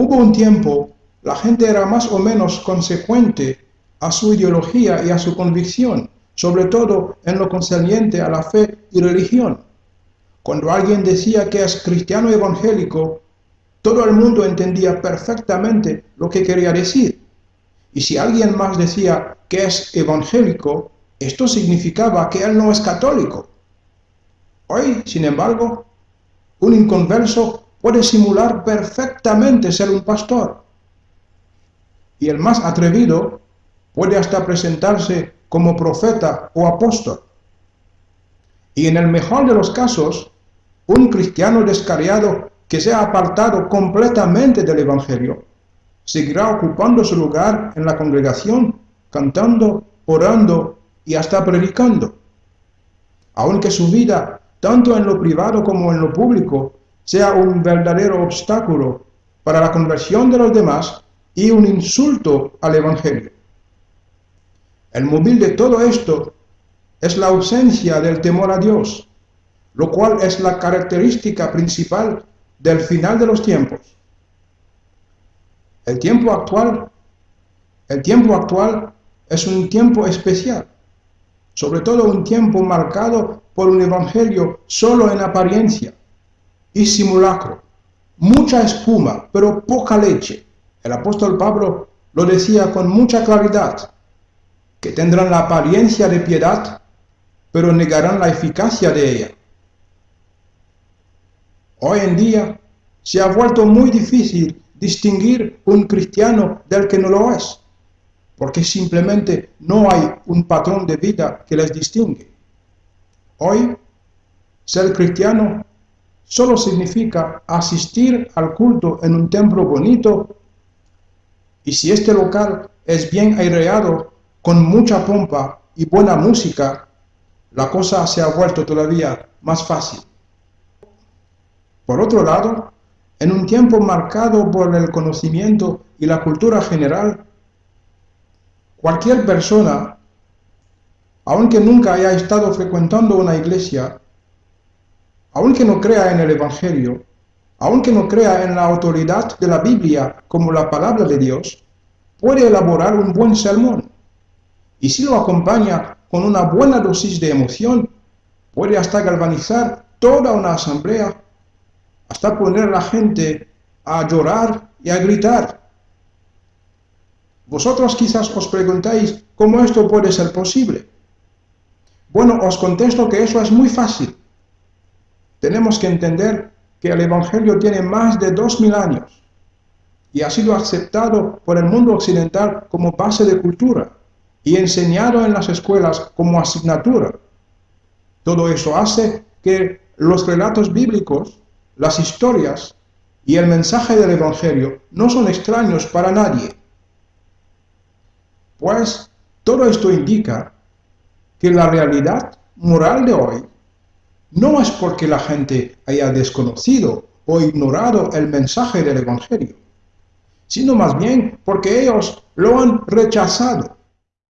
Hubo un tiempo, la gente era más o menos consecuente a su ideología y a su convicción, sobre todo en lo concerniente a la fe y religión. Cuando alguien decía que es cristiano evangélico, todo el mundo entendía perfectamente lo que quería decir. Y si alguien más decía que es evangélico, esto significaba que él no es católico. Hoy, sin embargo, un inconverso puede simular perfectamente ser un pastor. Y el más atrevido puede hasta presentarse como profeta o apóstol. Y en el mejor de los casos, un cristiano descariado que se ha apartado completamente del Evangelio, seguirá ocupando su lugar en la congregación, cantando, orando y hasta predicando. Aunque su vida, tanto en lo privado como en lo público, sea un verdadero obstáculo para la conversión de los demás y un insulto al Evangelio. El móvil de todo esto es la ausencia del temor a Dios, lo cual es la característica principal del final de los tiempos. El tiempo actual, el tiempo actual es un tiempo especial, sobre todo un tiempo marcado por un evangelio solo en apariencia y simulacro, mucha espuma, pero poca leche. El apóstol Pablo lo decía con mucha claridad, que tendrán la apariencia de piedad, pero negarán la eficacia de ella. Hoy en día se ha vuelto muy difícil distinguir un cristiano del que no lo es, porque simplemente no hay un patrón de vida que les distingue. Hoy, ser cristiano solo significa asistir al culto en un templo bonito y si este local es bien aireado con mucha pompa y buena música, la cosa se ha vuelto todavía más fácil. Por otro lado, en un tiempo marcado por el conocimiento y la cultura general, cualquier persona, aunque nunca haya estado frecuentando una iglesia, aunque no crea en el Evangelio, aunque no crea en la autoridad de la Biblia como la palabra de Dios, puede elaborar un buen sermón y si lo acompaña con una buena dosis de emoción, puede hasta galvanizar toda una asamblea, hasta poner a la gente a llorar y a gritar. Vosotros quizás os preguntáis cómo esto puede ser posible. Bueno, os contesto que eso es muy fácil. Tenemos que entender que el Evangelio tiene más de dos mil años y ha sido aceptado por el mundo occidental como base de cultura y enseñado en las escuelas como asignatura. Todo eso hace que los relatos bíblicos, las historias y el mensaje del Evangelio no son extraños para nadie. Pues todo esto indica que la realidad moral de hoy no es porque la gente haya desconocido o ignorado el mensaje del Evangelio, sino más bien porque ellos lo han rechazado